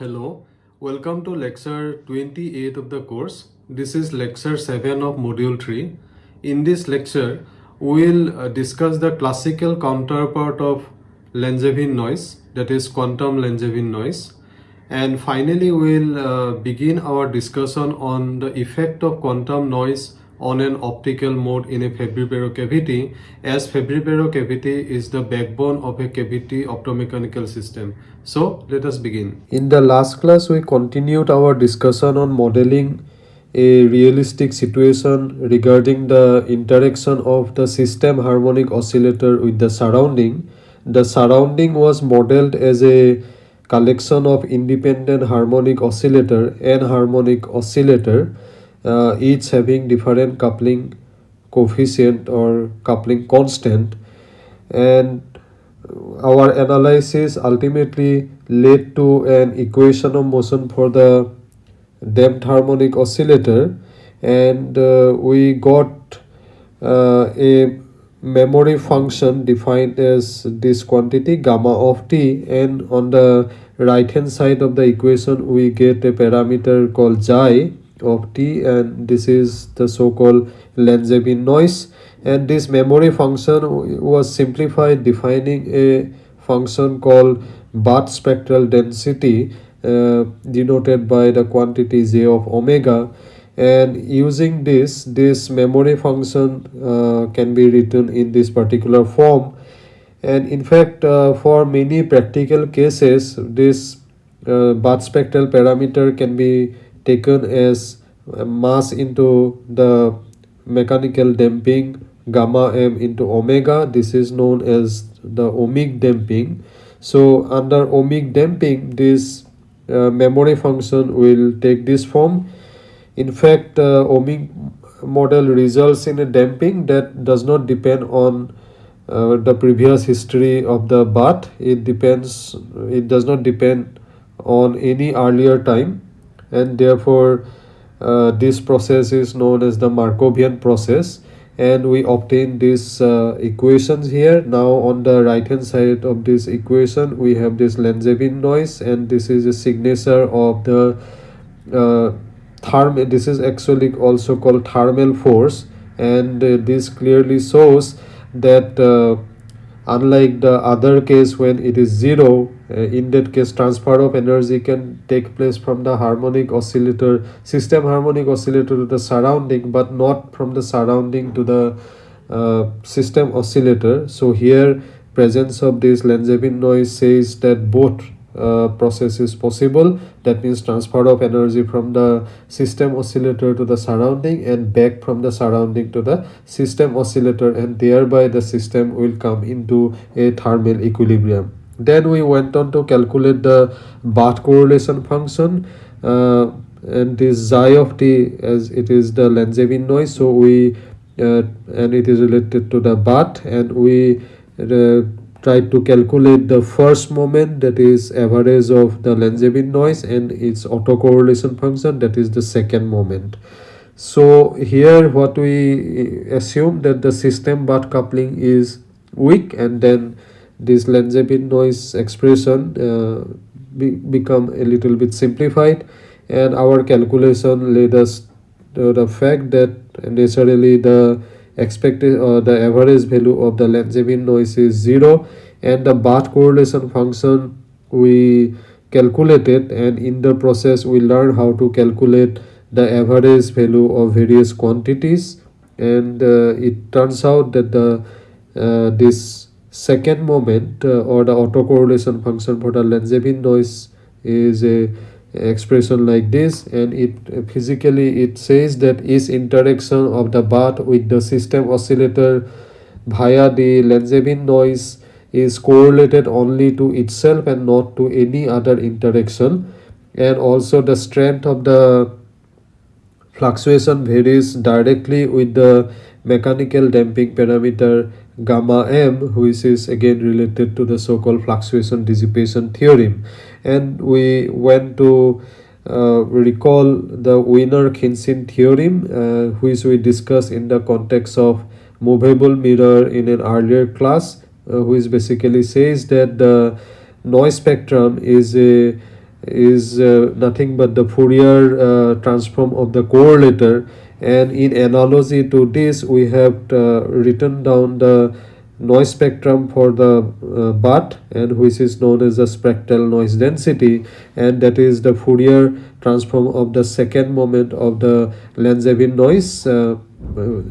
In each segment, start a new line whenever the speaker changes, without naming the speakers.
Hello, welcome to lecture 28 of the course. This is lecture 7 of module 3. In this lecture, we will uh, discuss the classical counterpart of Langevin noise, that is quantum Langevin noise. And finally, we will uh, begin our discussion on the effect of quantum noise on an optical mode in a Fabry-Pérot cavity as Fabry-Pérot cavity is the backbone of a cavity optomechanical system. So let us begin. In the last class we continued our discussion on modeling a realistic situation regarding the interaction of the system harmonic oscillator with the surrounding. The surrounding was modeled as a collection of independent harmonic oscillator and harmonic oscillator uh, each having different coupling coefficient or coupling constant. And our analysis ultimately led to an equation of motion for the damped harmonic oscillator. And uh, we got uh, a memory function defined as this quantity gamma of t. And on the right hand side of the equation we get a parameter called xi of t and this is the so-called Langevin noise. And this memory function was simplified defining a function called Bath spectral density uh, denoted by the quantity j of omega. And using this this memory function uh, can be written in this particular form. And in fact uh, for many practical cases this uh, Bath spectral parameter can be taken as mass into the mechanical damping gamma m into omega. This is known as the ohmic damping. So under ohmic damping this uh, memory function will take this form. In fact uh, ohmic model results in a damping that does not depend on uh, the previous history of the bath. It depends it does not depend on any earlier time and therefore uh, this process is known as the Markovian process. And we obtain these uh, equations here. Now on the right hand side of this equation we have this Langevin noise. And this is a signature of the uh, therm this is actually also called thermal force. And uh, this clearly shows that uh, unlike the other case when it is zero uh, in that case transfer of energy can take place from the harmonic oscillator system harmonic oscillator to the surrounding but not from the surrounding to the uh, system oscillator. So here presence of this Langevin noise says that both uh, process is possible. That means transfer of energy from the system oscillator to the surrounding and back from the surrounding to the system oscillator and thereby the system will come into a thermal equilibrium. Then we went on to calculate the Bath correlation function uh, and this xi of t as it is the Langevin noise so we uh, and it is related to the Bath and we uh, try to calculate the first moment that is average of the Langevin noise and its autocorrelation function that is the second moment. So here what we assume that the system Bath coupling is weak and then this Langevin noise expression uh, be, become a little bit simplified and our calculation led us to the fact that necessarily the expected uh, the average value of the Langevin noise is 0 and the Bath correlation function we calculated and in the process we learn how to calculate the average value of various quantities. And uh, it turns out that the uh, this second moment uh, or the autocorrelation function for the Langevin noise is a expression like this and it uh, physically it says that each interaction of the bath with the system oscillator via the Langevin noise is correlated only to itself and not to any other interaction. And also the strength of the fluctuation varies directly with the mechanical damping parameter gamma m which is again related to the so-called fluctuation dissipation theorem. And we went to uh, recall the Wiener-Khinchin theorem uh, which we discussed in the context of movable mirror in an earlier class uh, which basically says that the noise spectrum is a is uh, nothing but the Fourier uh, transform of the correlator and in analogy to this we have uh, written down the noise spectrum for the uh, Bath and which is known as the spectral noise density. And that is the Fourier transform of the second moment of the Langevin noise. Uh,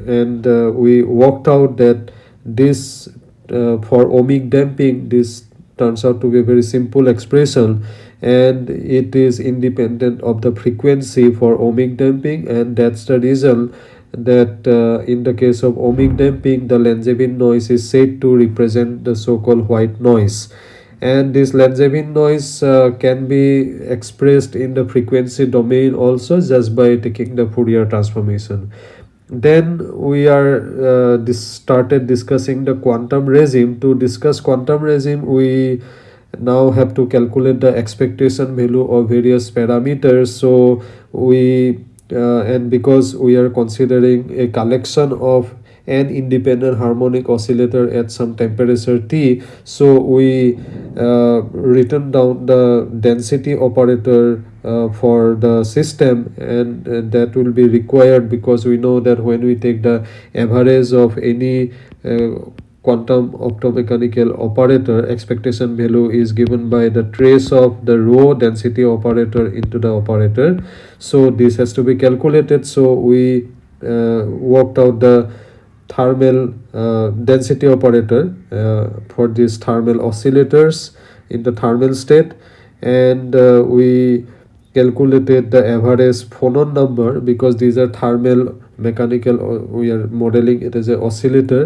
and uh, we worked out that this uh, for ohmic damping this turns out to be a very simple expression and it is independent of the frequency for ohmic damping and that's the reason that uh, in the case of ohmic damping the Langevin noise is said to represent the so-called white noise. And this Langevin noise uh, can be expressed in the frequency domain also just by taking the Fourier transformation. Then we are uh, this started discussing the quantum regime. To discuss quantum regime we now have to calculate the expectation value of various parameters. So we uh, and because we are considering a collection of an independent harmonic oscillator at some temperature t so we uh, written down the density operator uh, for the system and that will be required because we know that when we take the average of any uh, quantum optomechanical operator expectation value is given by the trace of the rho density operator into the operator. So this has to be calculated. So we uh, worked out the thermal uh, density operator uh, for these thermal oscillators in the thermal state. And uh, we calculated the average phonon number because these are thermal mechanical uh, we are modeling it as a oscillator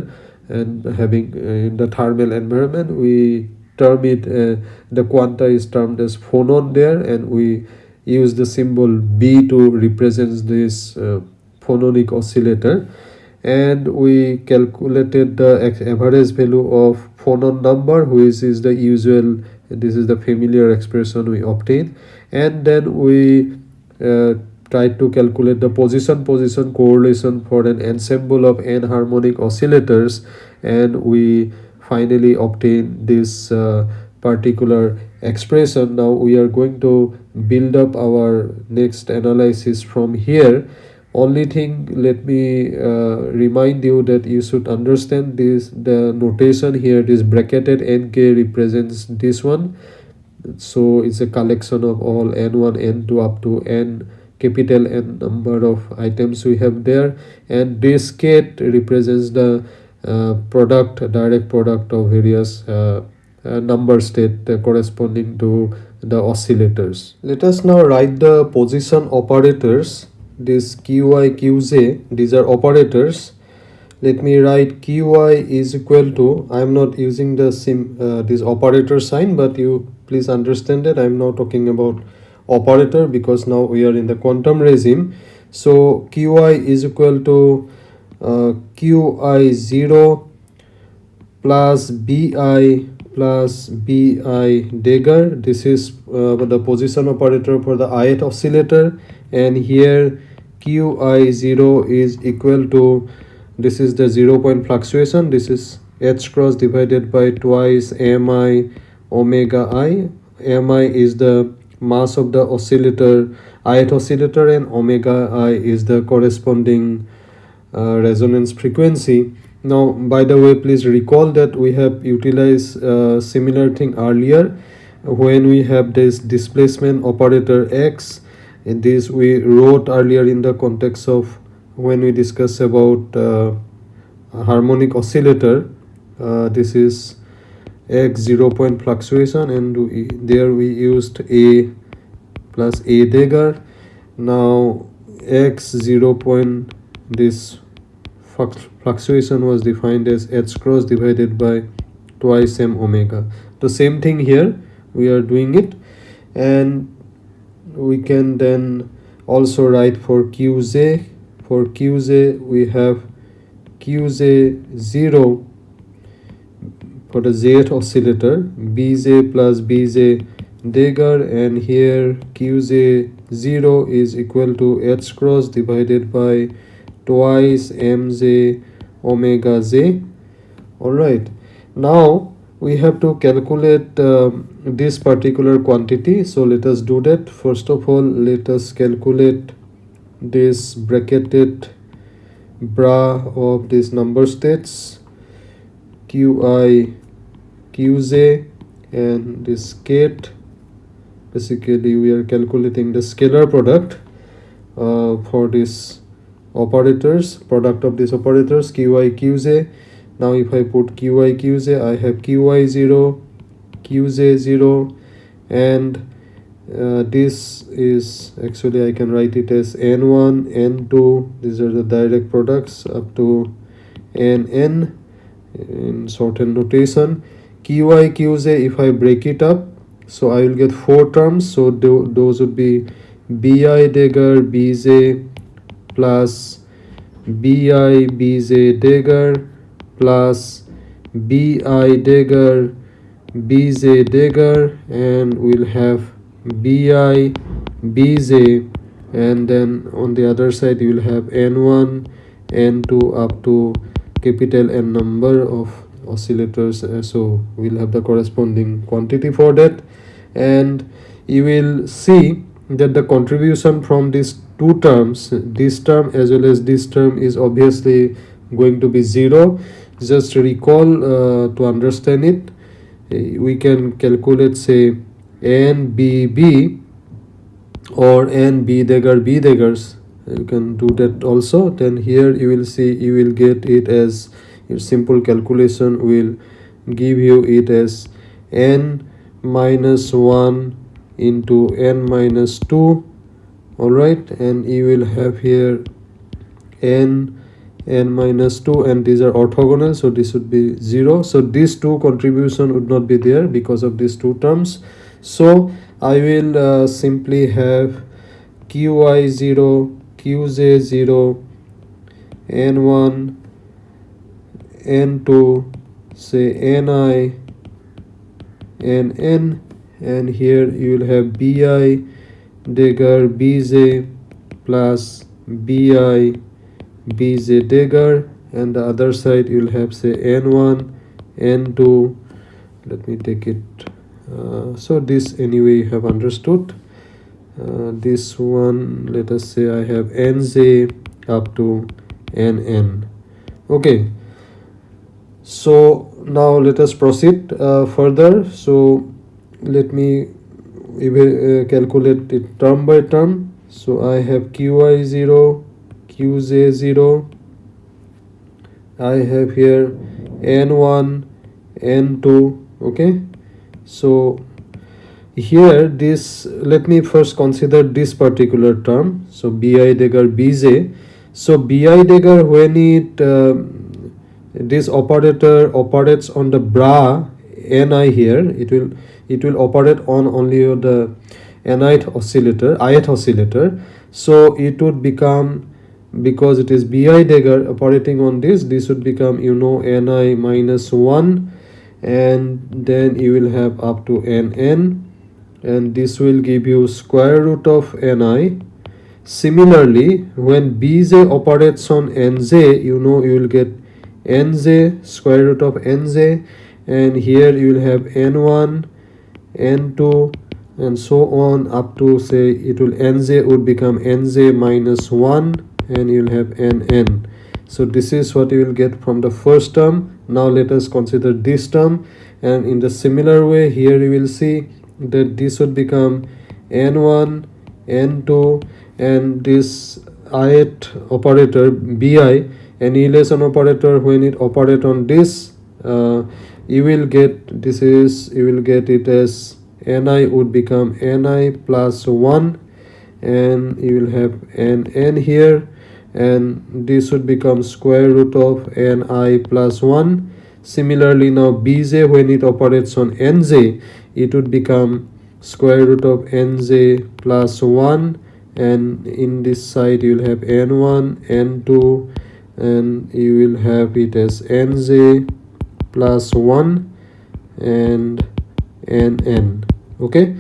and having uh, in the thermal environment we term it uh, the quanta is termed as phonon there and we use the symbol b to represent this uh, phononic oscillator. And we calculated the average value of phonon number which is the usual this is the familiar expression we obtain. And then we uh, try to calculate the position position correlation for an ensemble of n harmonic oscillators and we finally obtain this uh, particular expression. Now we are going to build up our next analysis from here. Only thing let me uh, remind you that you should understand this the notation here this bracketed nk represents this one. So it's a collection of all n1 n2 up to n capital N number of items we have there. And this ket represents the uh, product direct product of various uh, uh, number state corresponding to the oscillators. Let us now write the position operators. This qi qj these are operators. Let me write qi is equal to i am not using the sim uh, this operator sign but you please understand that i am now talking about operator because now we are in the quantum regime. So qi is equal to uh, qi 0 plus bi plus bi dagger this is uh, the position operator for the ith oscillator. And here qi 0 is equal to this is the zero point fluctuation. This is h cross divided by twice mi omega i. Mi is the mass of the oscillator ith oscillator and omega i is the corresponding uh, resonance frequency. Now by the way please recall that we have utilized a similar thing earlier. When we have this displacement operator x in this we wrote earlier in the context of when we discuss about uh, harmonic oscillator uh, this is x zero point fluctuation and we, there we used a plus a dagger now x zero point this fluctuation was defined as h cross divided by twice m omega. The same thing here we are doing it. And we can then also write for qj for qj we have qj 0 for the oscillator bj plus bj dagger and here qj 0 is equal to h cross divided by twice mj omega j. All right now we have to calculate um, this particular quantity. So let us do that. First of all let us calculate this bracketed bra of this number states qi qj and this ket basically we are calculating the scalar product uh, for this operators product of these operators qi qj now if i put qi qj i have qi 0 qj0 and uh, this is actually I can write it as n1 n2 these are the direct products up to nn in shortened notation qi qj if I break it up so I will get four terms. So those would be bi dagger bj plus bi bj dagger plus bi dagger bj dagger and we'll have bi bj and then on the other side you will have n1 n2 up to capital n number of oscillators uh, so we'll have the corresponding quantity for that. And you will see that the contribution from these two terms this term as well as this term is obviously going to be zero. Just recall uh, to understand it we can calculate say n b b or n b dagger b daggers. You can do that also. Then here you will see you will get it as your simple calculation will give you it as n minus 1 into n minus 2 all right and you will have here n n minus 2 and these are orthogonal so this would be 0 so these two contribution would not be there because of these two terms. So i will uh, simply have qi 0 qj 0 n1 n2 say ni and n and here you will have bi dagger bj plus bi bj dagger and the other side you'll have say n1 n2 let me take it uh, so this anyway you have understood. Uh, this one let us say i have nj up to nn okay so now let us proceed uh, further. So let me uh, calculate it term by term. So i have qi 0 qj0 i have here n1 n2 okay? So here this let me first consider this particular term. So bi dagger bj so bi dagger when it uh, this operator operates on the bra ni here. It will it will operate on only the nith oscillator ith oscillator. So it would become because it is bi dagger operating on this this would become you know ni minus 1 and then you will have up to nn and this will give you square root of ni similarly when bj operates on nj you know you will get nj square root of nj and here you will have n1 n2 and so on up to say it will nj would become nj minus 1 and you'll have nn so this is what you will get from the first term. Now let us consider this term and in the similar way here you will see that this would become n1 n2 and this ith operator bi annihilation operator when it operate on this uh, you will get this is you will get it as ni would become ni plus 1 and you will have n n here and this would become square root of ni plus 1 similarly now bj when it operates on nj it would become square root of nj plus 1 and in this side you will have n1 n2 and you will have it as nj plus 1 and nn okay?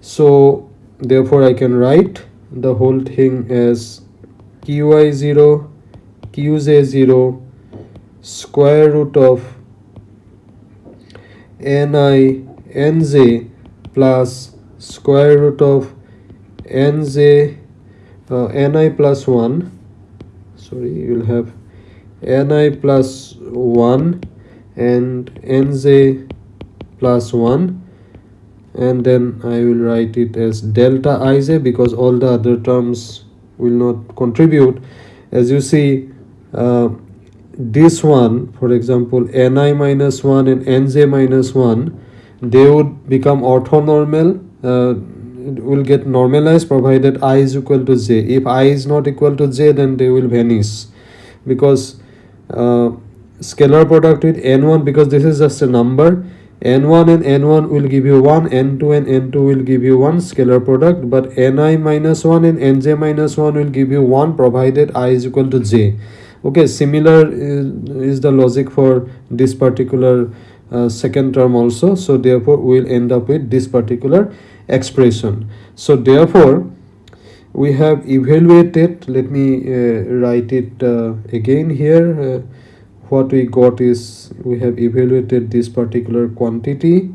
So therefore i can write the whole thing as qi0 qj0 square root of ni nj plus square root of nj uh, ni plus 1 sorry you will have ni plus 1 and nj plus 1 and then I will write it as delta ij because all the other terms will not contribute. As you see uh, this one for example ni minus 1 and nj minus 1 they would become orthonormal uh, will get normalized provided i is equal to j. If i is not equal to j then they will vanish because uh, scalar product with n1 because this is just a number. N1 and n1 will give you 1 n2 and n2 will give you 1 scalar product but ni minus 1 and nj minus 1 will give you 1 provided i is equal to j. Okay similar is, is the logic for this particular uh, second term also. So therefore we will end up with this particular expression. So therefore we have evaluated. Let me uh, write it uh, again here. Uh, what we got is we have evaluated this particular quantity.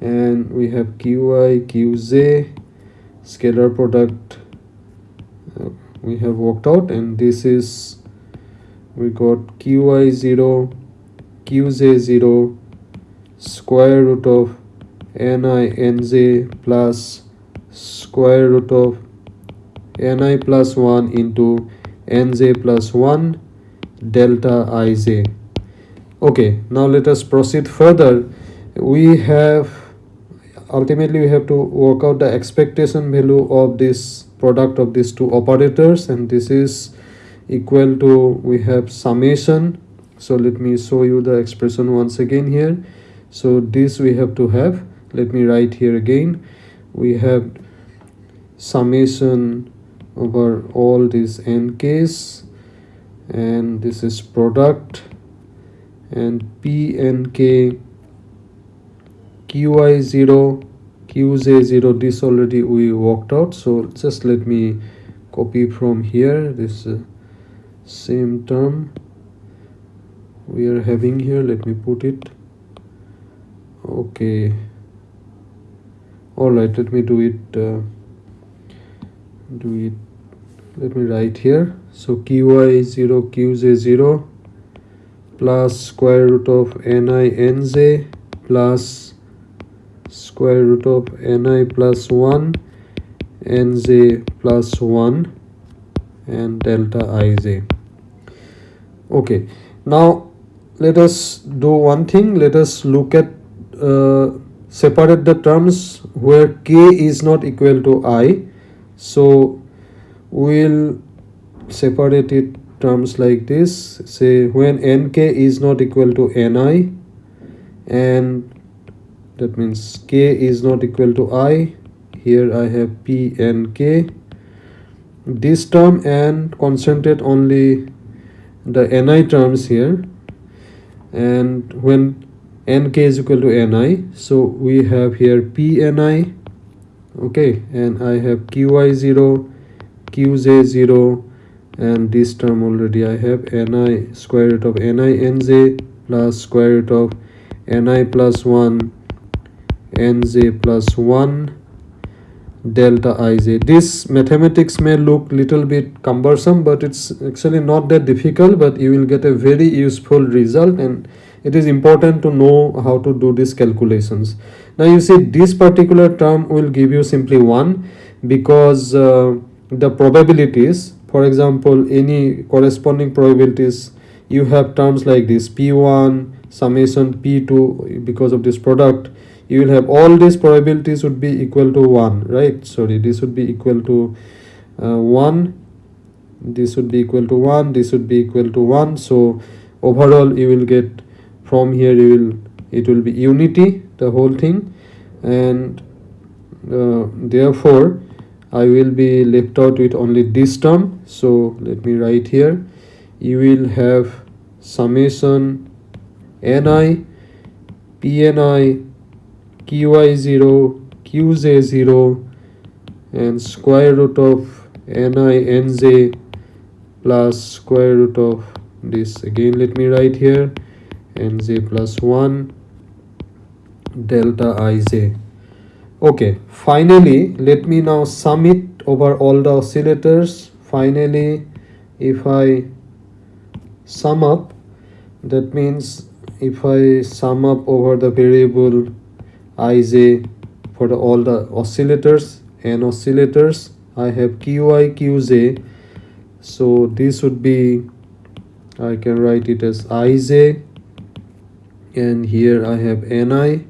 And we have qi qj scalar product. Uh, we have worked out. And this is we got qi 0 qj 0 square root of ni nj plus square root of ni plus 1 into nj plus 1 delta ij okay now let us proceed further. We have ultimately we have to work out the expectation value of this product of these two operators and this is equal to we have summation. So let me show you the expression once again here. So this we have to have. Let me write here again. We have summation over all these nks and this is product and p and k qi 0 qj 0 this already we worked out so just let me copy from here this uh, same term we are having here let me put it okay. All right let me do it uh, do it let me write here. So qi 0 qj 0 plus square root of ni nj plus square root of ni plus 1 nj plus 1 and delta ij okay. Now let us do one thing. Let us look at uh, separate the terms where k is not equal to i. So we'll separate it terms like this. Say when nk is not equal to ni and that means k is not equal to i here i have p and k. This term and concentrate only the ni terms here. And when nk is equal to ni so we have here p ni okay and i have qi 0 qj 0 and this term already I have. Ni square root of ni nj plus square root of ni plus 1 nj plus 1 delta ij. This mathematics may look little bit cumbersome but it's actually not that difficult but you will get a very useful result and it is important to know how to do these calculations. Now you see this particular term will give you simply 1 because uh, the probabilities for example any corresponding probabilities you have terms like this p1 summation p2 because of this product you will have all these probabilities would be equal to 1 right? Sorry this would be equal to uh, 1 this would be equal to 1 this would be equal to 1 so overall you will get from here you will it will be unity the whole thing. And uh, therefore I will be left out with only this term. So let me write here. You will have summation ni pni qi0 qj0 and square root of ni nj plus square root of this. Again let me write here. nj plus 1 delta ij okay finally let me now sum it over all the oscillators. Finally if I sum up that means if I sum up over the variable ij for the, all the oscillators and oscillators I have qi qj so this would be I can write it as ij and here I have ni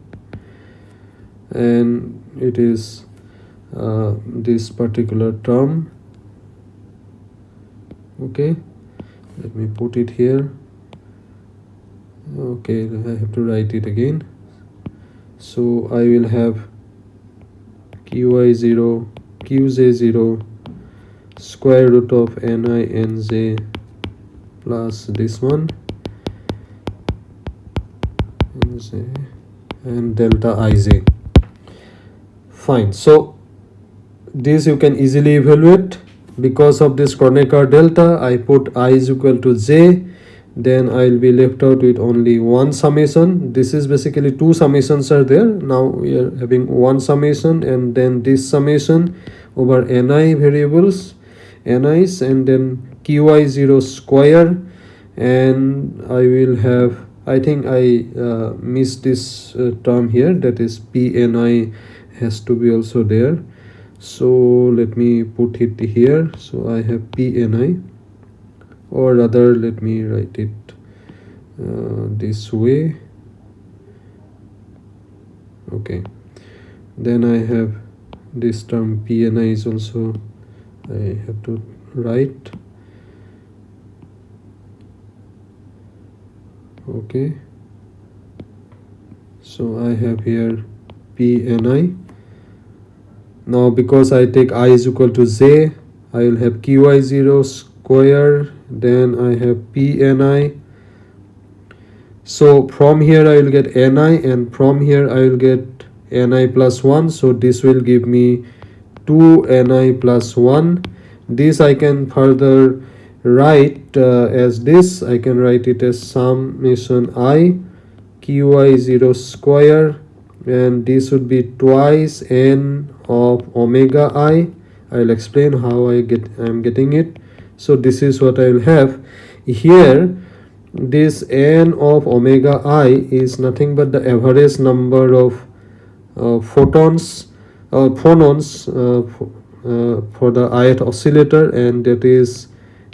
and it is uh, this particular term. Okay let me put it here. Okay I have to write it again. So I will have qi0 qj0 square root of ni and plus this one. And delta ij fine. So this you can easily evaluate. Because of this Kronecker delta I put i is equal to j. Then I'll be left out with only one summation. This is basically two summations are there. Now we are having one summation and then this summation over ni variables ni's and then qi0 square. And I will have I think I uh, missed this uh, term here that is pni has to be also there. So let me put it here. So i have pni or rather let me write it uh, this way. Okay. Then i have this term pni is also i have to write. Okay. So i have here pni now because I take i is equal to j I will have qi0 square then I have pni so from here I will get ni and from here I will get ni plus 1 so this will give me 2 ni plus 1 this I can further write uh, as this. I can write it as summation i qi0 square and this would be twice n of omega i. I'll explain how i get i'm getting it. So this is what i will have. Here this n of omega i is nothing but the average number of uh, photons uh, phonons uh, uh, for the ith oscillator and that is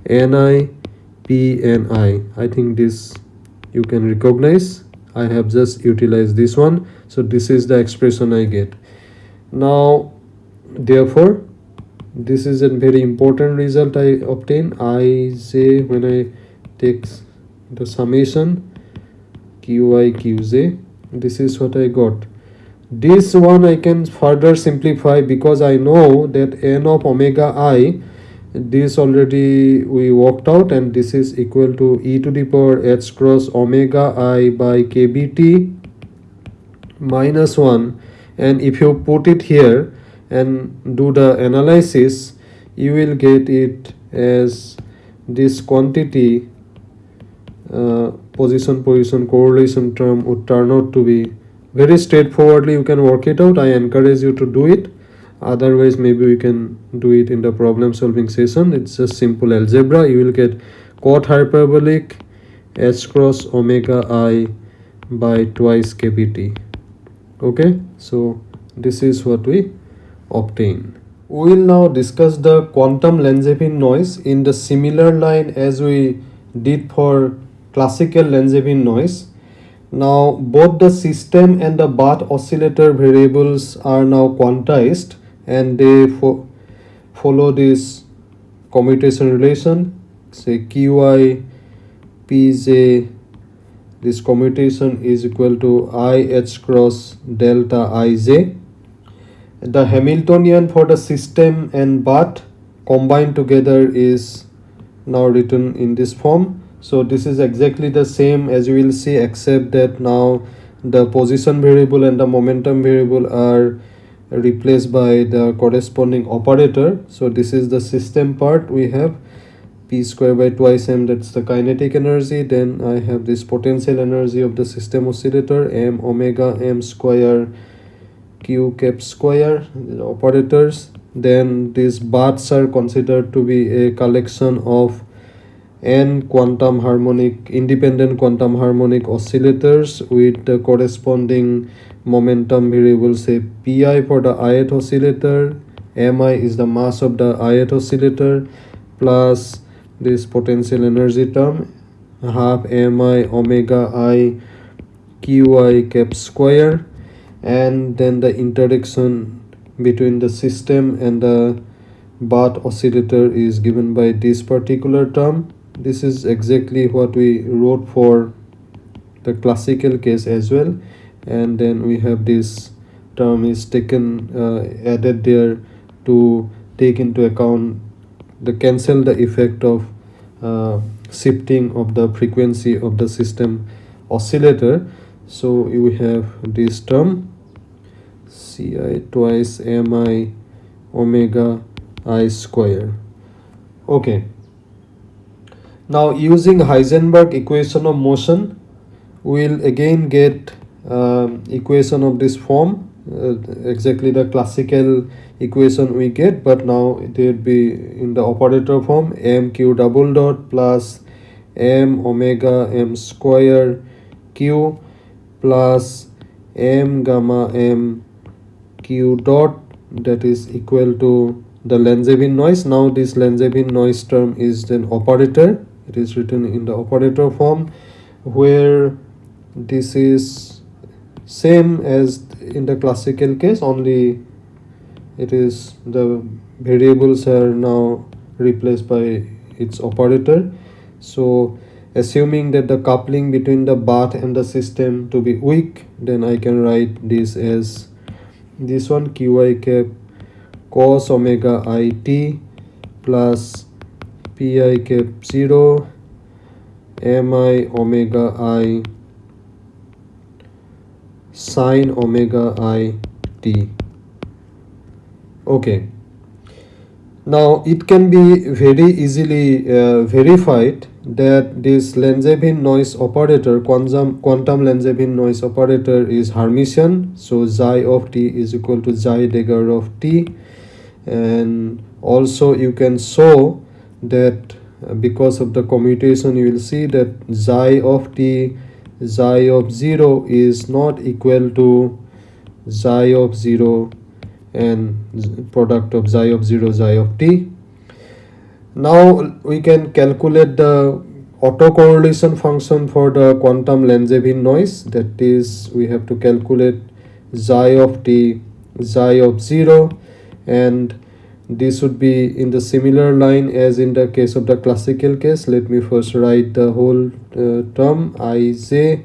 ni pni i think this you can recognize. I have just utilized this one so this is the expression i get. Now therefore this is a very important result i obtain. I say when i take the summation qi qj this is what i got. This one i can further simplify because i know that n of omega i this already we worked out and this is equal to e to the power h cross omega i by kbt minus 1 and if you put it here and do the analysis you will get it as this quantity uh, position position correlation term would turn out to be very straightforwardly. You can work it out. I encourage you to do it. Otherwise maybe we can do it in the problem solving session. It's just simple algebra. You will get cot hyperbolic h cross omega i by twice kbt okay so this is what we obtain. We will now discuss the quantum Langevin noise in the similar line as we did for classical Langevin noise. Now both the system and the Bath oscillator variables are now quantized and they fo follow this commutation relation say qi pj this commutation is equal to i h cross delta ij the hamiltonian for the system and Bath combined together is now written in this form. So this is exactly the same as you will see except that now the position variable and the momentum variable are replaced by the corresponding operator. So this is the system part we have p square by twice m that's the kinetic energy. Then i have this potential energy of the system oscillator m omega m square q cap square the operators. Then these bars are considered to be a collection of n quantum harmonic independent quantum harmonic oscillators with the corresponding momentum variable say pi for the ith oscillator. Mi is the mass of the ith oscillator plus this potential energy term half mi omega i qi cap square and then the interaction between the system and the Bath oscillator is given by this particular term. This is exactly what we wrote for the classical case as well. And then we have this term is taken uh, added there to take into account the cancel the effect of shifting of the frequency of the system oscillator. So we have this term ci twice mi omega i square. Okay. Now using heisenberg equation of motion we'll again get uh, equation of this form uh, exactly the classical equation we get but now it will be in the operator form mq double dot plus m omega m square q plus m gamma m q dot that is equal to the Langevin noise. Now this Langevin noise term is an operator. It is written in the operator form where this is same as in the classical case only it is the variables are now replaced by its operator. So assuming that the coupling between the bath and the system to be weak then I can write this as this one qi cap cos omega i t plus pi cap 0 mi omega i sine omega i t. Okay. Now it can be very easily uh, verified that this Langevin noise operator quantum quantum Langevin noise operator is Hermitian. So xi of t is equal to xi dagger of t. And also you can show that uh, because of the commutation you will see that xi of t xi of 0 is not equal to xi of 0 and product of xi of 0 xi of t. Now we can calculate the autocorrelation function for the quantum Langevin noise. That is we have to calculate xi of t xi of 0 and this would be in the similar line as in the case of the classical case. Let me first write the whole Uh, term ij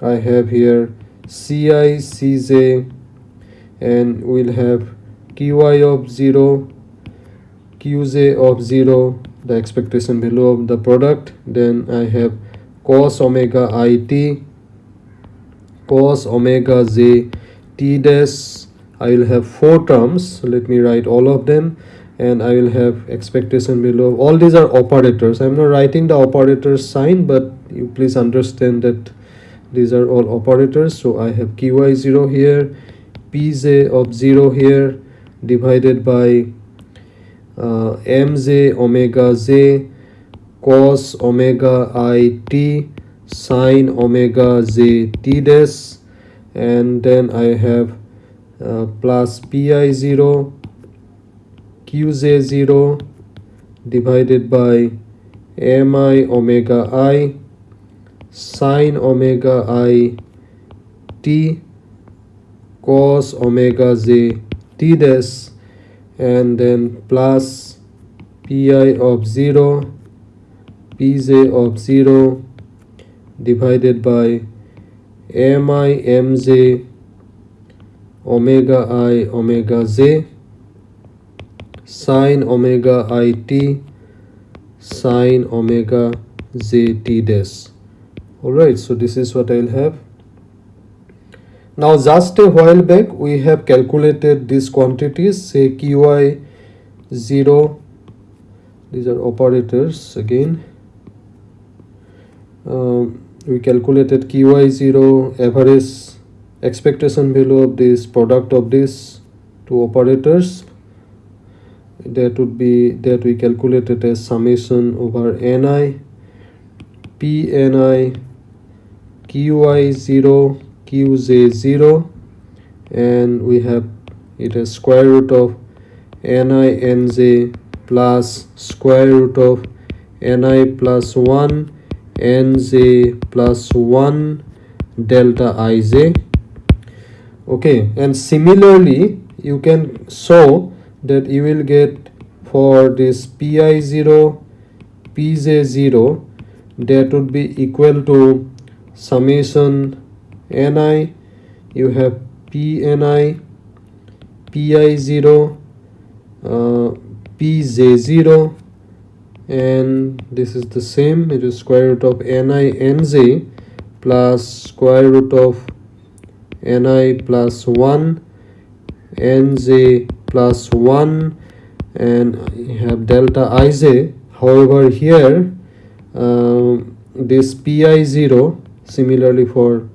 i have here ci cj and we'll have qi of 0 qj of 0 the expectation value of the product. Then I have cos omega it cos omega j t dash. I will have four terms. Let me write all of them and I will have expectation below. All these are operators. I'm not writing the operators sign but you please understand that these are all operators. So I have qi0 here pj of 0 here divided by uh, mj omega j cos omega i t sine omega j t dash and then I have uh, plus pi 0 qj 0 divided by mi omega i sine omega i t cos omega j t dash and then plus pi of 0 pj of 0 divided by mi mj omega i omega j sine omega i t sine omega j t dash. Alright so this is what I'll have. Now just a while back we have calculated these quantities say qi 0 these are operators again. Um, we calculated qi 0 average expectation value of this product of these two operators that would be that we calculated as summation over ni pni qi0 qj0 and we have it as square root of ni nj plus square root of ni plus 1 nj plus 1 delta ij okay and similarly you can show that you will get for this pi0 pj0 that would be equal to summation ni you have pni pi0 uh, pj0 and this is the same it is square root of ni nj plus square root of ni plus 1 nj plus 1 and you have delta ij however here uh, this pi0 similarly for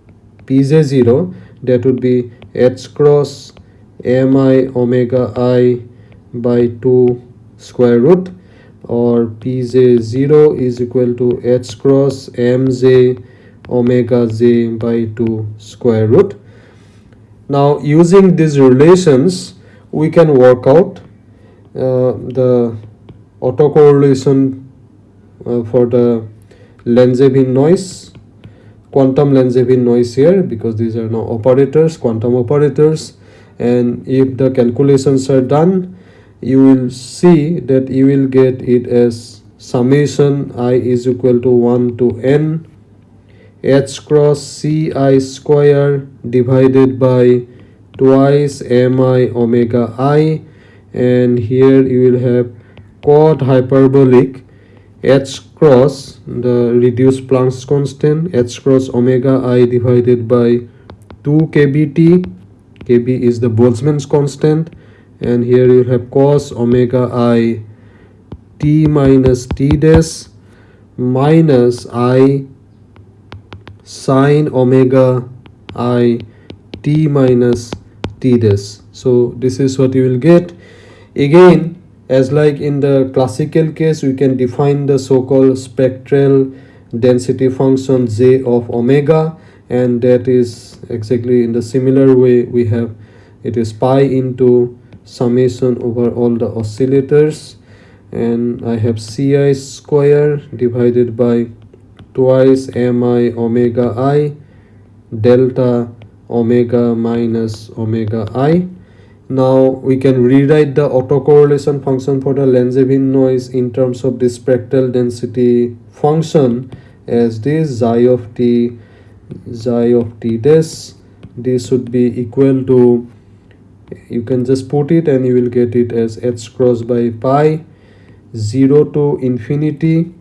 pj0 that would be h cross mi omega i by 2 square root or pj0 is equal to h cross mj omega j by 2 square root. Now using these relations we can work out uh, the autocorrelation uh, for the Langevin noise quantum Langevin noise here because these are now operators quantum operators. And if the calculations are done you will see that you will get it as summation i is equal to 1 to n h cross ci square divided by twice mi omega i and here you will have cot hyperbolic h cross the reduced Planck's constant h cross omega i divided by 2 kbt kb is the Boltzmann's constant and here you have cos omega i t minus t dash minus i sine omega i t minus t dash so this is what you will get. Again as like in the classical case we can define the so-called spectral density function j of omega and that is exactly in the similar way we have it is pi into summation over all the oscillators. And I have Ci square divided by twice mi omega i delta omega minus omega i. Now we can rewrite the autocorrelation function for the Langevin noise in terms of the spectral density function as this xi of t xi of t dash. This should be equal to you can just put it and you will get it as h cross by pi 0 to infinity.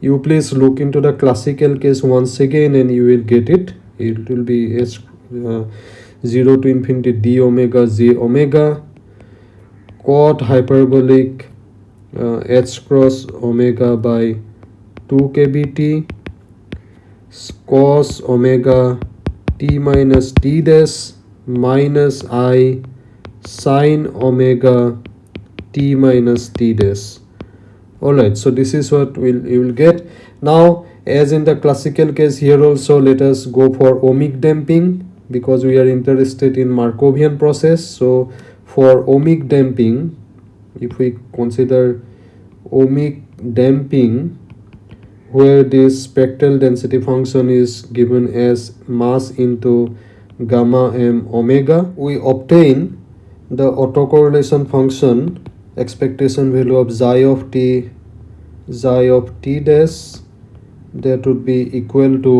You please look into the classical case once again and you will get it. It will be h 0 to infinity d omega j omega cot hyperbolic uh, h cross omega by 2 kbt cos omega t minus t dash minus i sine omega t minus t dash. Alright so this is what we'll, you will get. Now as in the classical case here also let us go for ohmic damping because we are interested in Markovian process. So for ohmic damping if we consider ohmic damping where this spectral density function is given as mass into gamma m omega we obtain the autocorrelation function expectation value of xi of t xi of t dash that would be equal to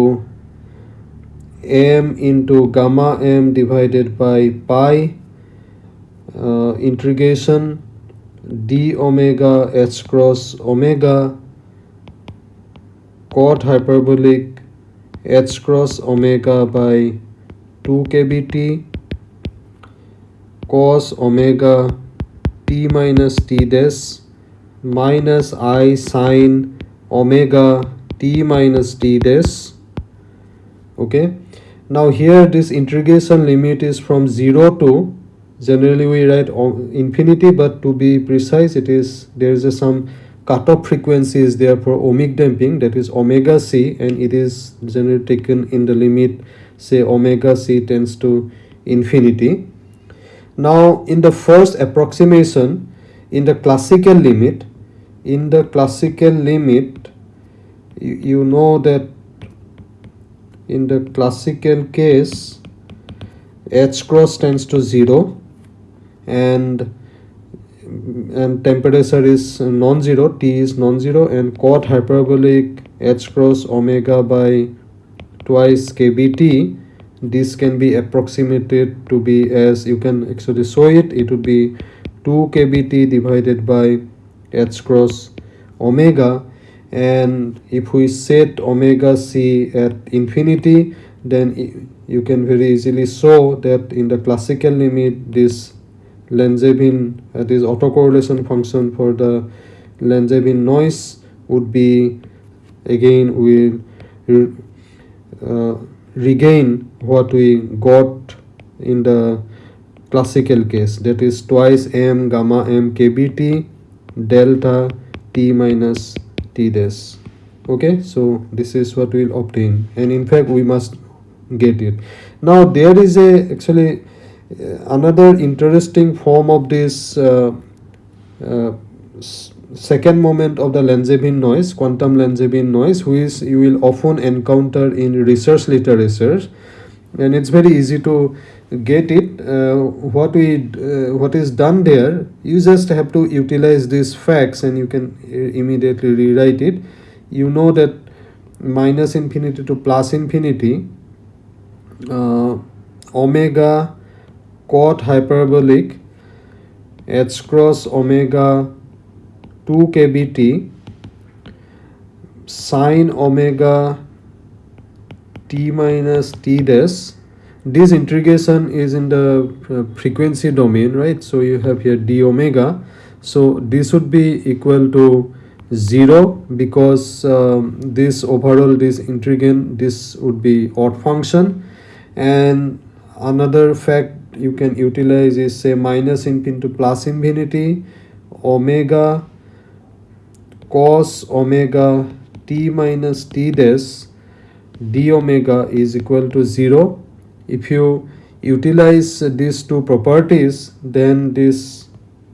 m into gamma m divided by pi uh, integration d omega h cross omega quad hyperbolic h cross omega by 2 kbt cos omega t minus t dash minus i sine omega t minus t dash okay now here this integration limit is from 0 to generally we write infinity but to be precise it is there is a some cutoff frequency is there for ohmic damping that is omega c and it is generally taken in the limit say omega c tends to infinity. Now in the first approximation in the classical limit in the classical limit you, you know that in the classical case h cross tends to 0 and and temperature is non-zero t is non-zero and cot hyperbolic h cross omega by twice kbt this can be approximated to be as you can actually show it it would be 2 kbt divided by h cross omega and if we set omega c at infinity then you can very easily show that in the classical limit this Langevin uh, this autocorrelation function for the Langevin noise would be again will uh, regain what we got in the classical case. That is twice m gamma m kbt delta t minus t dash. Okay so this is what we'll obtain. And in fact we must get it. Now there is a actually uh, another interesting form of this uh, uh, second moment of the Langevin noise quantum Langevin noise which you will often encounter in research literature and it's very easy to get it. Uh, what we uh, what is done there you just have to utilize these facts and you can immediately rewrite it. You know that minus infinity to plus infinity uh, omega cot hyperbolic h cross omega 2 kbt sine omega t minus t dash this integration is in the uh, frequency domain right? So you have here d omega. So this would be equal to 0 because um, this overall this integrand this would be odd function. And another fact you can utilize is say minus infinity to plus infinity omega cos omega t minus t dash d omega is equal to 0 if you utilize these two properties then this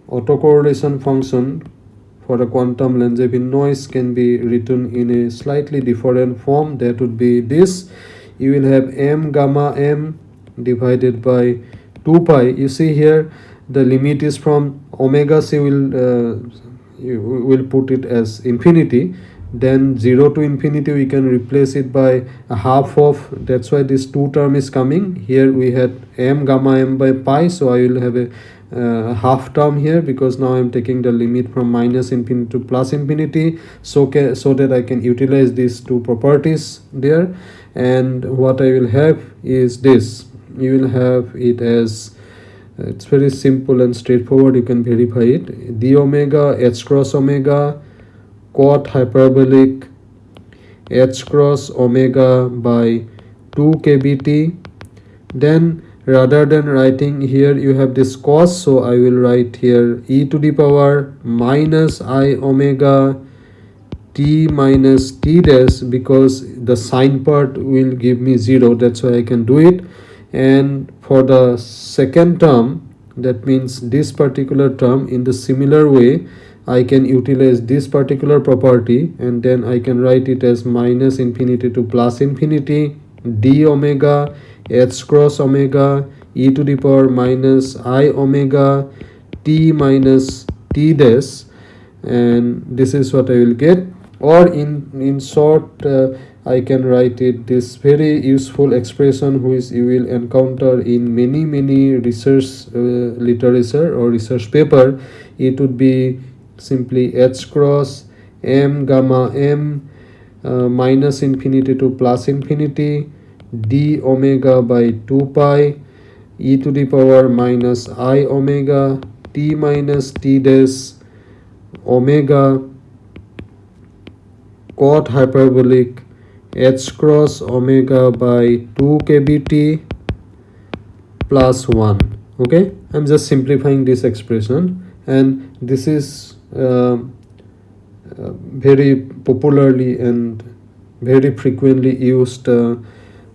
autocorrelation function for a quantum Langevin noise can be written in a slightly different form. That would be this. You will have m gamma m divided by 2 pi. You see here the limit is from omega. C will uh, you will put it as infinity then 0 to infinity we can replace it by a half of. That's why this 2 term is coming. Here we had m gamma m by pi so i will have a uh, half term here because now i'm taking the limit from minus infinity to plus infinity so so that i can utilize these two properties there. And what i will have is this. You will have it as uh, it's very simple and straightforward. You can verify it. D omega h cross omega cot hyperbolic h cross omega by 2 kbt. Then rather than writing here you have this cos so i will write here e to the power minus i omega t minus t dash because the sine part will give me 0 that's why i can do it. And for the second term that means this particular term in the similar way I can utilize this particular property and then I can write it as minus infinity to plus infinity d omega h cross omega e to the power minus i omega t minus t dash and this is what I will get. Or in in short uh, I can write it this very useful expression which you will encounter in many many research uh, literature or research paper. It would be simply h cross m gamma m uh, minus infinity to plus infinity d omega by 2 pi e to the power minus i omega t minus t dash omega cot hyperbolic h cross omega by 2 kbt plus 1 okay? I'm just simplifying this expression and this is very popularly and very frequently used uh,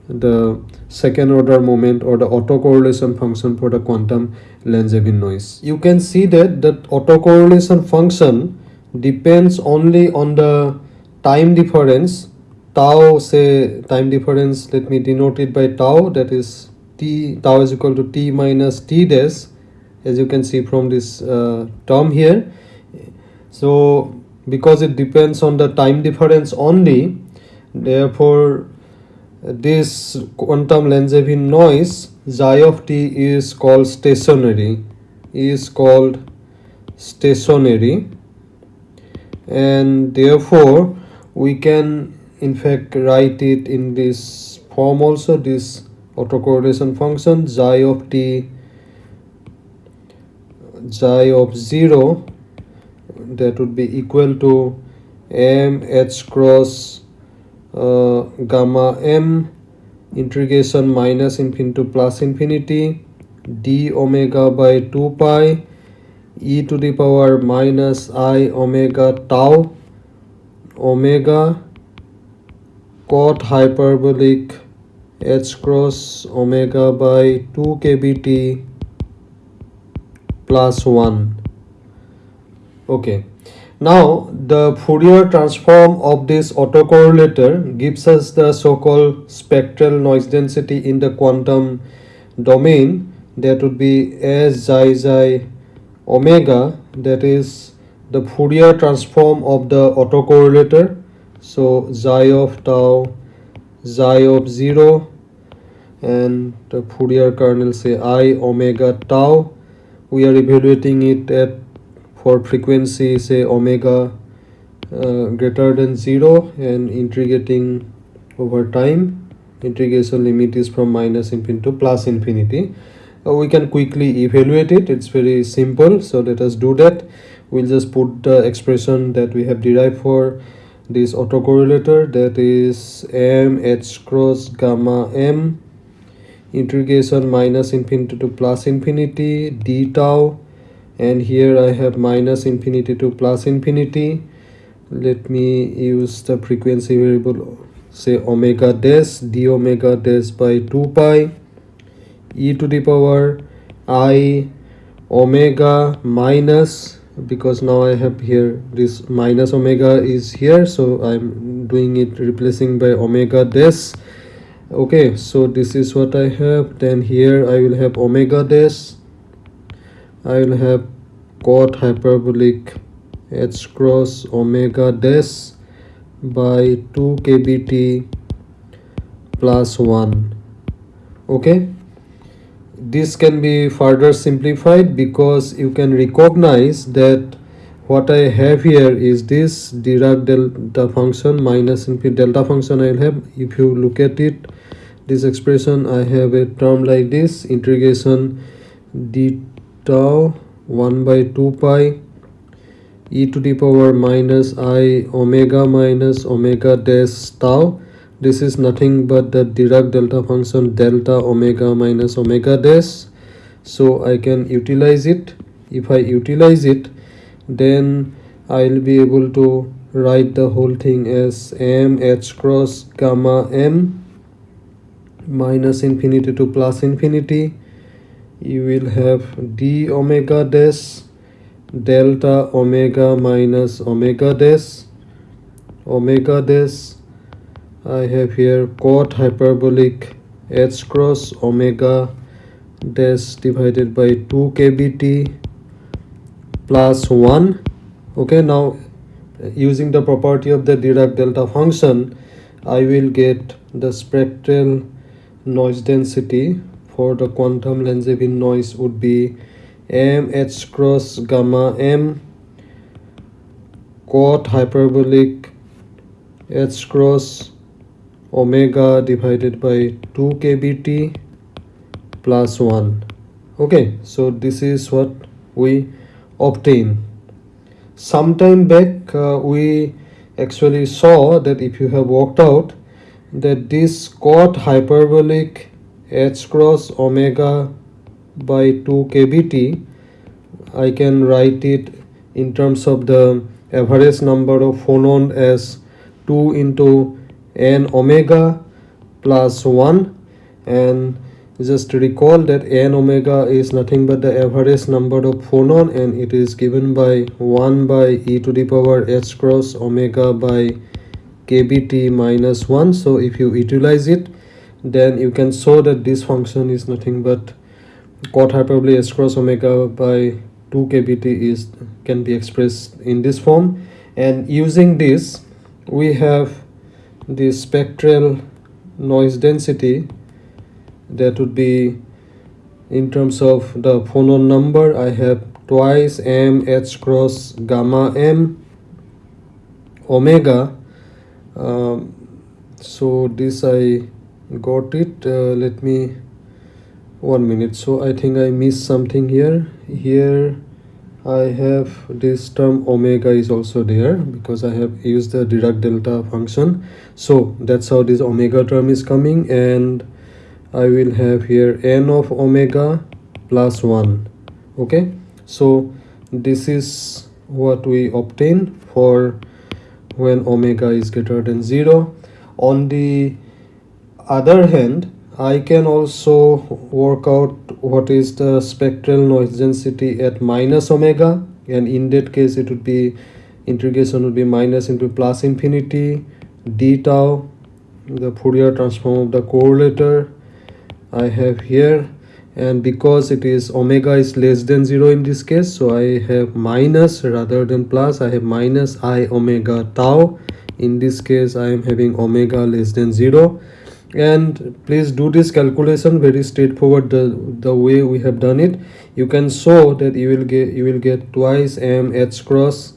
the second order moment or the autocorrelation function for the quantum Langevin noise. You can see that that autocorrelation function depends only on the time difference tau say time difference let me denote it by tau that is t tau is equal to t minus t dash as you can see from this uh, term here so because it depends on the time difference only therefore this quantum Langevin noise xi of t is called stationary is called stationary. And therefore we can in fact write it in this form also this autocorrelation function xi of t xi of 0 that would be equal to m h cross uh, gamma m integration minus infinity to plus infinity d omega by 2 pi e to the power minus i omega tau omega cot hyperbolic h cross omega by 2 kbt plus 1 okay. Now the Fourier transform of this autocorrelator gives us the so-called spectral noise density in the quantum domain. That would be S xi xi omega. That is the Fourier transform of the autocorrelator. So xi of tau xi of 0 and the Fourier kernel say i omega tau. We are evaluating it at for frequency say omega uh, greater than 0 and integrating over time. Integration limit is from minus infinity to plus infinity. Uh, we can quickly evaluate it. It's very simple so let us do that. We'll just put the expression that we have derived for this autocorrelator that is m h cross gamma m integration minus infinity to plus infinity d tau and here I have minus infinity to plus infinity. Let me use the frequency variable say omega dash d omega dash by 2 pi e to the power i omega minus because now I have here this minus omega is here so I'm doing it replacing by omega dash. Okay so this is what I have. Then here I will have omega dash I will have cot hyperbolic h cross omega dash by 2 kbt plus 1 okay? This can be further simplified because you can recognize that what I have here is this Dirac delta function minus infinity delta function I will have. If you look at it this expression I have a term like this integration d tau 1 by 2 pi e to the power minus i omega minus omega dash tau. This is nothing but the Dirac delta function delta omega minus omega dash. So I can utilize it. If I utilize it then I'll be able to write the whole thing as m h cross gamma m minus infinity to plus infinity you will have d omega dash delta omega minus omega dash. Omega dash I have here cot hyperbolic h cross omega dash divided by 2 kbt plus 1 okay now using the property of the Dirac delta function I will get the spectral noise density for the quantum Langevin noise would be m h cross gamma m cot hyperbolic h cross omega divided by 2 kbt plus 1 okay so this is what we obtain. Sometime back uh, we actually saw that if you have worked out that this cot hyperbolic h cross omega by 2 kbt I can write it in terms of the average number of phonon as 2 into n omega plus 1 and just recall that n omega is nothing but the average number of phonon and it is given by 1 by e to the power h cross omega by kbt minus 1 so if you utilize it then you can show that this function is nothing but cot hyperbolic h cross omega by 2 kbt is can be expressed in this form. And using this we have the spectral noise density that would be in terms of the phonon number. I have twice m h cross gamma m omega. Um, so this I got it. Uh, let me one minute. So I think I missed something here. Here I have this term omega is also there because I have used the Dirac delta function. So that's how this omega term is coming and I will have here n of omega plus 1 okay? So this is what we obtain for when omega is greater than 0 on the other hand I can also work out what is the spectral noise density at minus omega. And in that case it would be integration would be minus into plus infinity d tau the Fourier transform of the correlator I have here. And because it is omega is less than 0 in this case so I have minus rather than plus I have minus i omega tau. In this case I am having omega less than 0 and please do this calculation very straightforward the the way we have done it. You can show that you will get you will get twice m h cross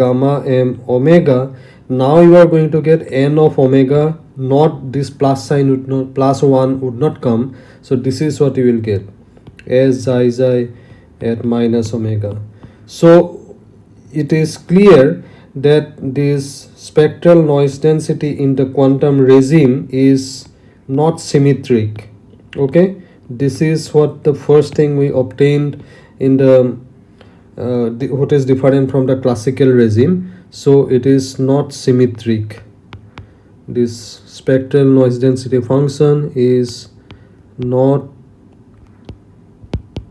gamma m omega. Now you are going to get n of omega not this plus sign would not plus one would not come. So this is what you will get as xi xi at minus omega. So it is clear that this spectral noise density in the quantum regime is not symmetric okay? This is what the first thing we obtained in the, uh, what is different from the classical regime. So it is not symmetric. This spectral noise density function is not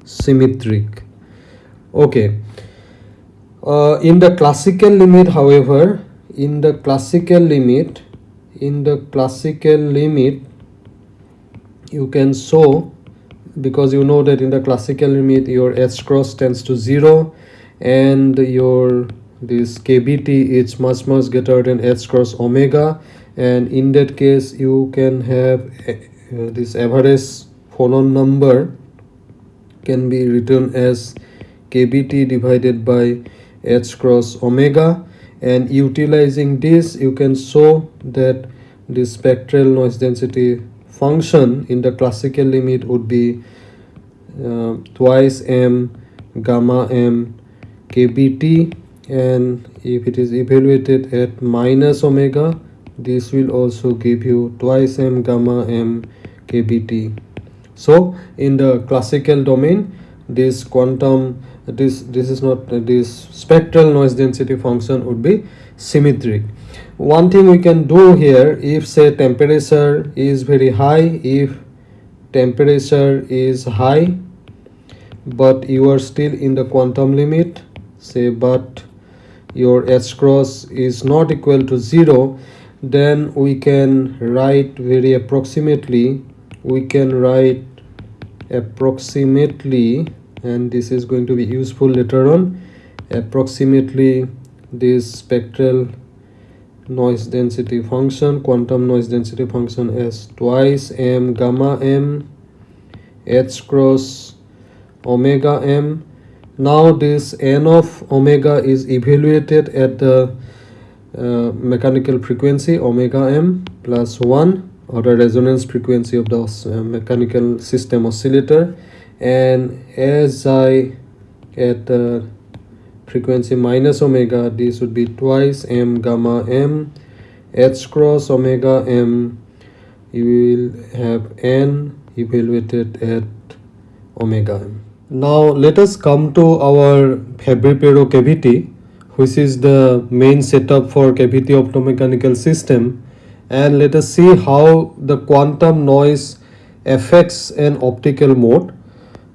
symmetric. Okay uh, in the classical limit however in the classical limit in the classical limit you can show because you know that in the classical limit your h cross tends to 0 and your this kbt is much much greater than h cross omega and in that case you can have uh, this average phonon number can be written as kbt divided by h cross omega and utilizing this you can show that the spectral noise density function in the classical limit would be uh, twice m gamma m kbt and if it is evaluated at minus omega this will also give you twice m gamma m kbt. So in the classical domain this quantum this this is not this spectral noise density function would be symmetric. One thing we can do here if say temperature is very high if temperature is high but you are still in the quantum limit say but your h cross is not equal to 0 then we can write very approximately we can write approximately and this is going to be useful later on. Approximately this spectral noise density function quantum noise density function as twice m gamma m h cross omega m. Now this n of omega is evaluated at the uh, mechanical frequency omega m plus 1 or the resonance frequency of the uh, mechanical system oscillator and as I at the frequency minus omega this would be twice m gamma m. H cross omega m you will have n evaluated at omega m. Now let us come to our Fabry-Pérot cavity which is the main setup for cavity optomechanical system. And let us see how the quantum noise affects an optical mode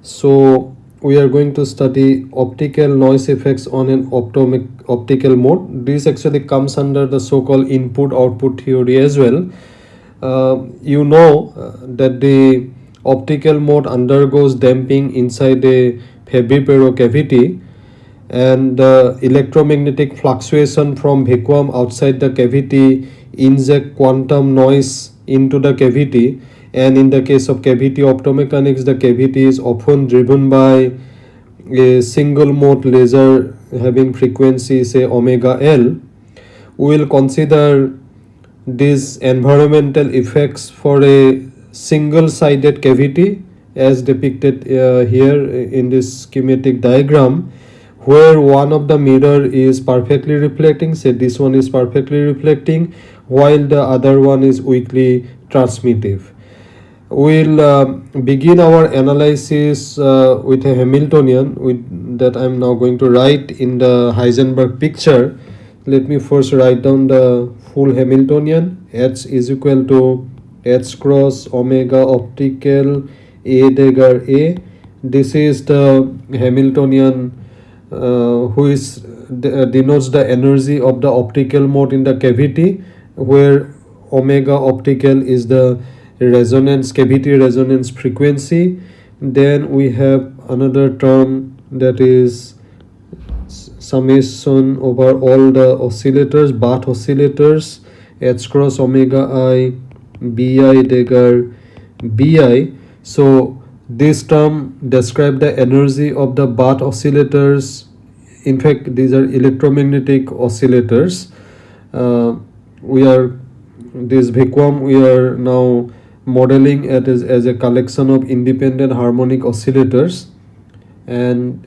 so we are going to study optical noise effects on an optomic optical mode. This actually comes under the so-called input output theory as well. Uh, you know uh, that the optical mode undergoes damping inside a Fabry-Pérot cavity and the electromagnetic fluctuation from vacuum outside the cavity inject quantum noise into the cavity and in the case of cavity optomechanics the cavity is often driven by a single mode laser having frequency say omega L. We will consider these environmental effects for a single sided cavity as depicted uh, here in this schematic diagram where one of the mirror is perfectly reflecting say this one is perfectly reflecting while the other one is weakly transmittive we'll uh, begin our analysis uh, with a Hamiltonian with that I'm now going to write in the Heisenberg picture. Let me first write down the full Hamiltonian. H is equal to H cross omega optical A dagger A. This is the Hamiltonian uh, who is uh, denotes the energy of the optical mode in the cavity where omega optical is the resonance cavity resonance frequency. Then we have another term that is summation over all the oscillators Bath oscillators h cross omega i bi dagger bi so this term describe the energy of the Bath oscillators. In fact these are electromagnetic oscillators. Uh, we are this vacuum we are now modeling it as, as a collection of independent harmonic oscillators and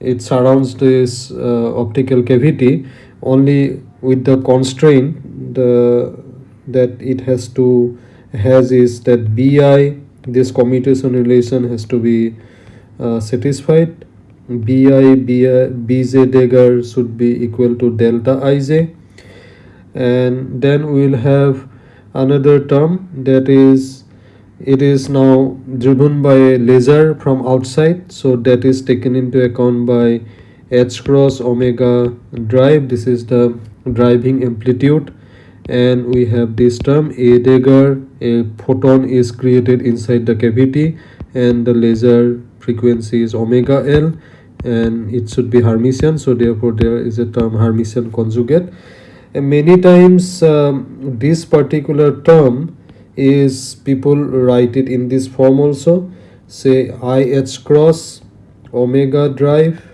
it surrounds this uh, optical cavity only with the constraint the that it has to has is that bi this commutation relation has to be uh, satisfied. Bi bi bj dagger should be equal to delta ij and then we will have another term that is it is now driven by a laser from outside so that is taken into account by h cross omega drive. This is the driving amplitude and we have this term a dagger a photon is created inside the cavity and the laser frequency is omega l and it should be hermitian so therefore there is a term hermitian conjugate. And many times um, this particular term is people write it in this form also. Say IH cross omega drive.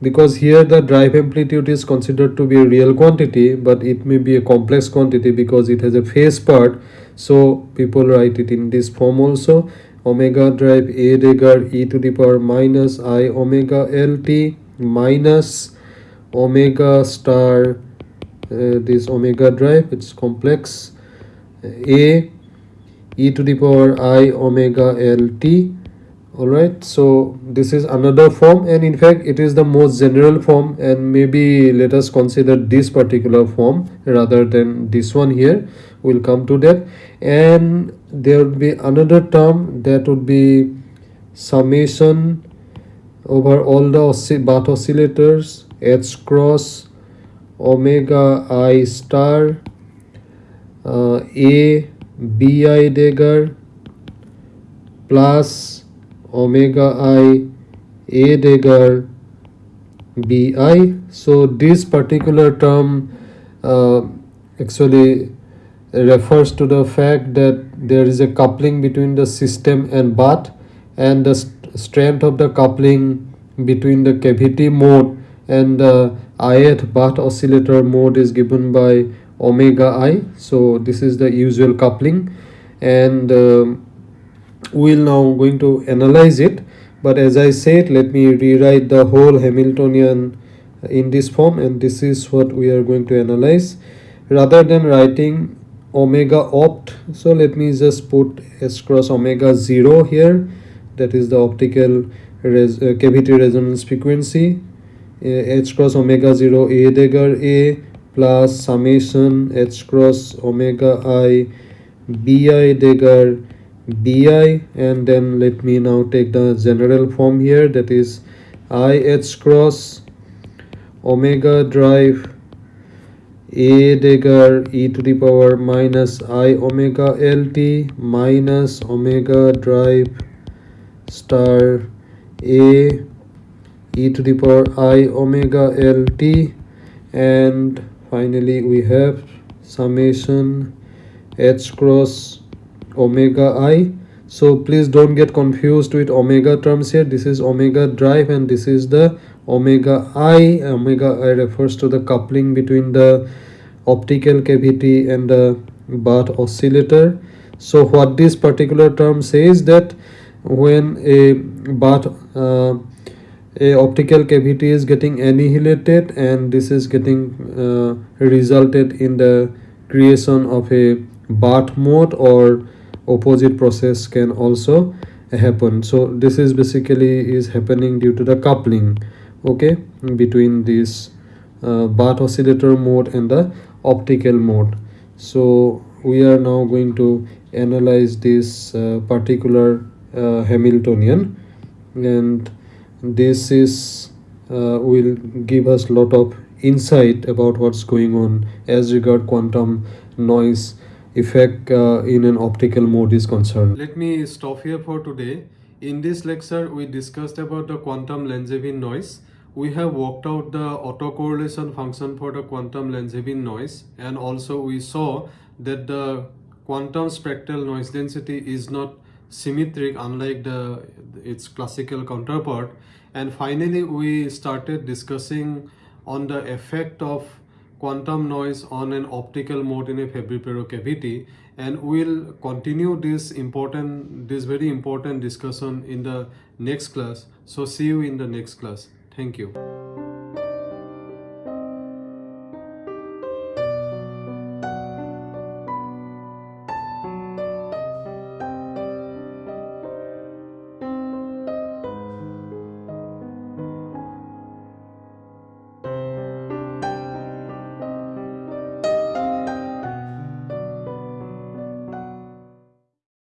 Because here the drive amplitude is considered to be a real quantity but it may be a complex quantity because it has a phase part. So people write it in this form also. Omega drive a dagger e to the power minus i omega lt minus omega star uh, this omega drive it's complex. A e to the power i omega l t. All right so this is another form and in fact it is the most general form and maybe let us consider this particular form rather than this one here. We'll come to that. And there would be another term that would be summation over all the oscill Bath oscillators h cross omega i star uh, a bi dagger plus omega i a dagger bi so this particular term uh, actually refers to the fact that there is a coupling between the system and bath and the st strength of the coupling between the cavity mode and the ith bath oscillator mode is given by omega i. So this is the usual coupling. And uh, we'll now going to analyze it. But as i said let me rewrite the whole hamiltonian in this form. And this is what we are going to analyze. Rather than writing omega opt so let me just put s cross omega 0 here. That is the optical res uh, cavity resonance frequency. Uh, h cross omega 0 a dagger a plus summation h cross omega i bi dagger bi and then let me now take the general form here that is i h cross omega drive a dagger e to the power minus i omega lt minus omega drive star a e to the power i omega lt and finally we have summation h cross omega i. So please don't get confused with omega terms here. This is omega drive and this is the omega i. Omega i refers to the coupling between the optical cavity and the bath oscillator. So what this particular term says that when a bath uh, a optical cavity is getting annihilated and this is getting uh, resulted in the creation of a bath mode or opposite process can also happen. So this is basically is happening due to the coupling okay between this uh, Bath oscillator mode and the optical mode. So we are now going to analyze this uh, particular uh, Hamiltonian and this is uh, will give us lot of insight about what's going on as regard quantum noise effect uh, in an optical mode is concerned. Let me stop here for today. In this lecture, we discussed about the quantum Langevin noise. We have worked out the autocorrelation function for the quantum Langevin noise and also we saw that the quantum spectral noise density is not symmetric unlike the its classical counterpart. And finally we started discussing on the effect of quantum noise on an optical mode in a Fabry-Pérot cavity. And we'll continue this important this very important discussion in the next class. So see you in the next class. Thank you